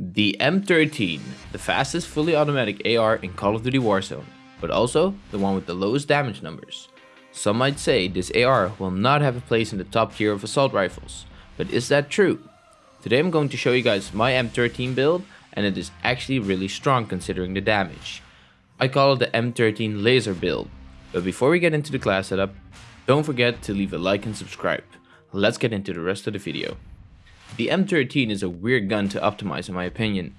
The M13, the fastest fully automatic AR in Call of Duty Warzone, but also the one with the lowest damage numbers. Some might say this AR will not have a place in the top tier of assault rifles, but is that true? Today I'm going to show you guys my M13 build and it is actually really strong considering the damage. I call it the M13 laser build, but before we get into the class setup, don't forget to leave a like and subscribe. Let's get into the rest of the video. The M13 is a weird gun to optimize in my opinion.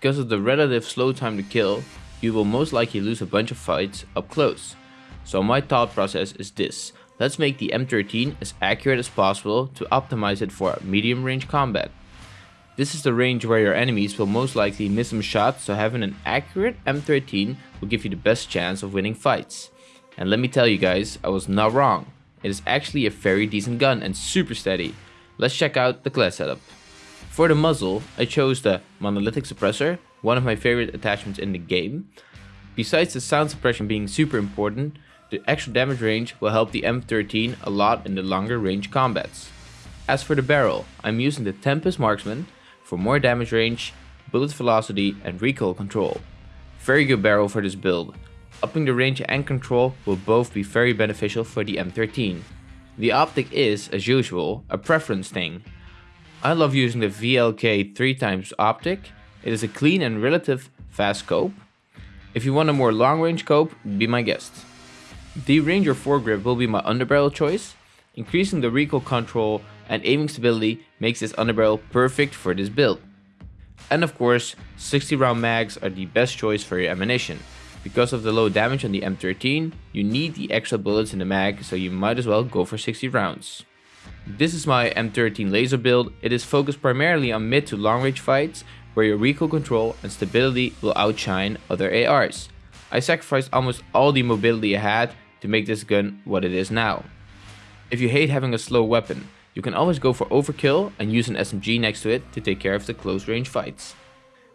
Because of the relative slow time to kill, you will most likely lose a bunch of fights up close. So my thought process is this, let's make the M13 as accurate as possible to optimize it for medium range combat. This is the range where your enemies will most likely miss some shots so having an accurate M13 will give you the best chance of winning fights. And let me tell you guys, I was not wrong. It is actually a very decent gun and super steady. Let's check out the class setup. For the muzzle, I chose the monolithic suppressor, one of my favorite attachments in the game. Besides the sound suppression being super important, the extra damage range will help the M13 a lot in the longer range combats. As for the barrel, I'm using the Tempest Marksman for more damage range, bullet velocity and recoil control. Very good barrel for this build. Upping the range and control will both be very beneficial for the M13. The optic is, as usual, a preference thing. I love using the VLK 3x optic, it is a clean and relative fast scope. If you want a more long range scope, be my guest. The Ranger foregrip will be my underbarrel choice. Increasing the recoil control and aiming stability makes this underbarrel perfect for this build. And of course, 60 round mags are the best choice for your ammunition. Because of the low damage on the M13, you need the extra bullets in the mag, so you might as well go for 60 rounds. This is my M13 laser build, it is focused primarily on mid to long range fights, where your recoil control and stability will outshine other ARs. I sacrificed almost all the mobility I had to make this gun what it is now. If you hate having a slow weapon, you can always go for overkill and use an SMG next to it to take care of the close range fights.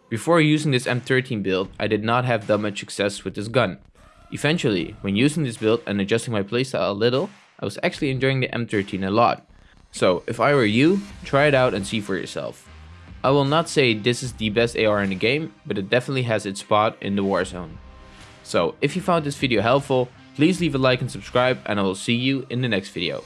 Before using this M13 build, I did not have that much success with this gun. Eventually, when using this build and adjusting my playstyle a little, I was actually enjoying the M13 a lot. So if I were you, try it out and see for yourself. I will not say this is the best AR in the game, but it definitely has its spot in the Warzone. So if you found this video helpful, please leave a like and subscribe and I will see you in the next video.